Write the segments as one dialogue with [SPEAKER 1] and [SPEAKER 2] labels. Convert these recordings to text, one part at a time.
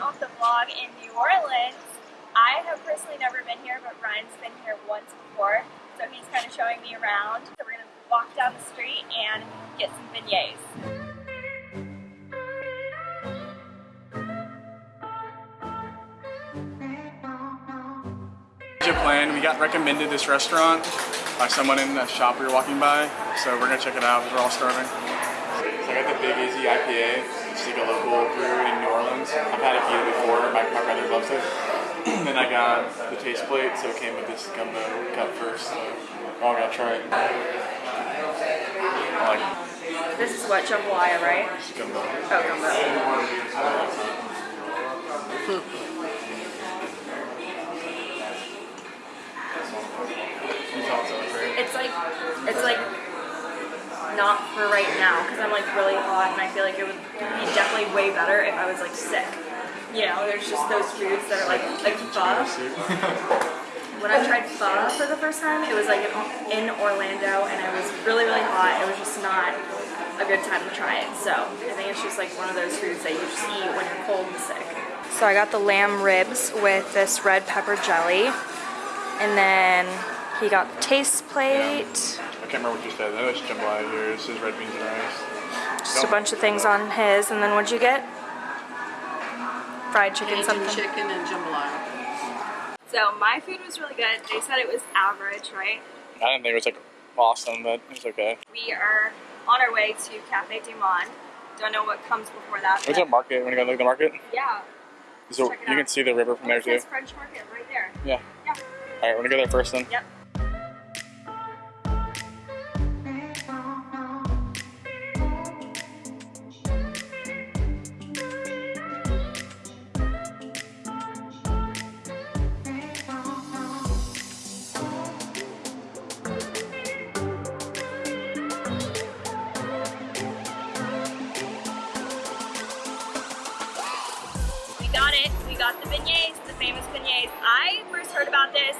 [SPEAKER 1] off the vlog in New Orleans. I have personally never been here, but Ryan's been here once before, so he's kind of showing me around. So we're gonna walk down the street and get some beignets.
[SPEAKER 2] Your plan, we got recommended this restaurant by someone in the shop we were walking by, so we're gonna check it out. We're all starving. So I got the Big Easy IPA. It's like a local brewery I've had a here before. My, my brother loves it. then I got the taste plate, so it came with this gumbo cup first. So I'm gonna try it. Like
[SPEAKER 1] This is what jambalaya, right?
[SPEAKER 2] gumbo.
[SPEAKER 1] Oh, gumbo.
[SPEAKER 2] You thought so, right?
[SPEAKER 1] It's like, it's like not for right now because I'm like really hot and I feel like it would be definitely way better if I was like sick. You know, there's just those foods that are like like pho. When I tried pho for the first time, it was like in Orlando and it was really really hot. It was just not a good time to try it. So I think it's just like one of those foods that you just eat when you're cold and sick. So I got the lamb ribs with this red pepper jelly. And then he got the taste plate.
[SPEAKER 2] I can't remember what you said. I know it's jambalaya here. This is red beans and rice.
[SPEAKER 1] Just a bunch of things on his. And then what'd you get? Fried chicken
[SPEAKER 3] Cajun
[SPEAKER 1] something.
[SPEAKER 3] chicken and jambalaya.
[SPEAKER 1] So my food was really good. They said it was average, right?
[SPEAKER 2] I didn't think it was like awesome, but it was okay.
[SPEAKER 1] We are on our way to Cafe Du Monde. Don't know what comes before that.
[SPEAKER 2] Where's the
[SPEAKER 1] but
[SPEAKER 2] market? Want to go look at the market?
[SPEAKER 1] yeah.
[SPEAKER 2] So you
[SPEAKER 1] out.
[SPEAKER 2] can see the river from there
[SPEAKER 1] it
[SPEAKER 2] too.
[SPEAKER 1] says French Market right there.
[SPEAKER 2] Yeah.
[SPEAKER 1] Yeah.
[SPEAKER 2] All right, we're gonna go there first then.
[SPEAKER 1] Yep. We got it. We got the beignets, the famous beignets. I first heard about this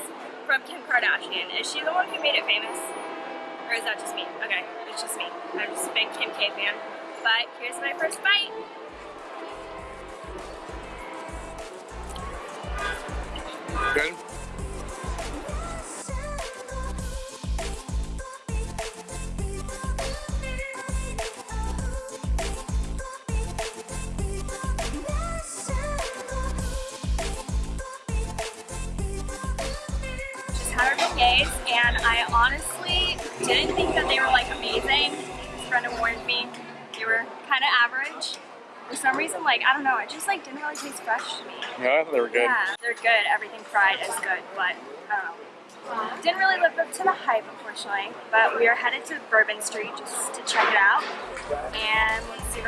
[SPEAKER 1] from Kim Kardashian. Is she the one who made it famous? Or is that just me? Okay, it's just me. I'm just a big Kim K fan. But here's my first bite.
[SPEAKER 2] Good.
[SPEAKER 1] Our beignets, and I honestly didn't think that they were like amazing. Brenda warned me they were kind of average. For some reason, like I don't know, it just like didn't really taste fresh to me.
[SPEAKER 2] Yeah, they were good.
[SPEAKER 1] Yeah, they're good. Everything fried is good, but I don't know. Didn't really live up to the hype, unfortunately. But we are headed to Bourbon Street just to check it out and let's see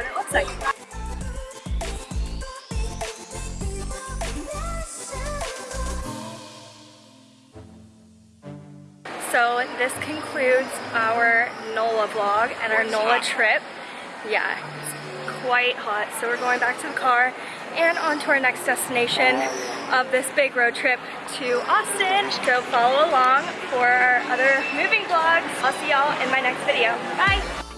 [SPEAKER 1] So this concludes our NOLA vlog and our NOLA trip. Yeah, it's quite hot. So we're going back to the car and on to our next destination of this big road trip to Austin. So follow along for our other moving vlogs. I'll see y'all in my next video. Bye!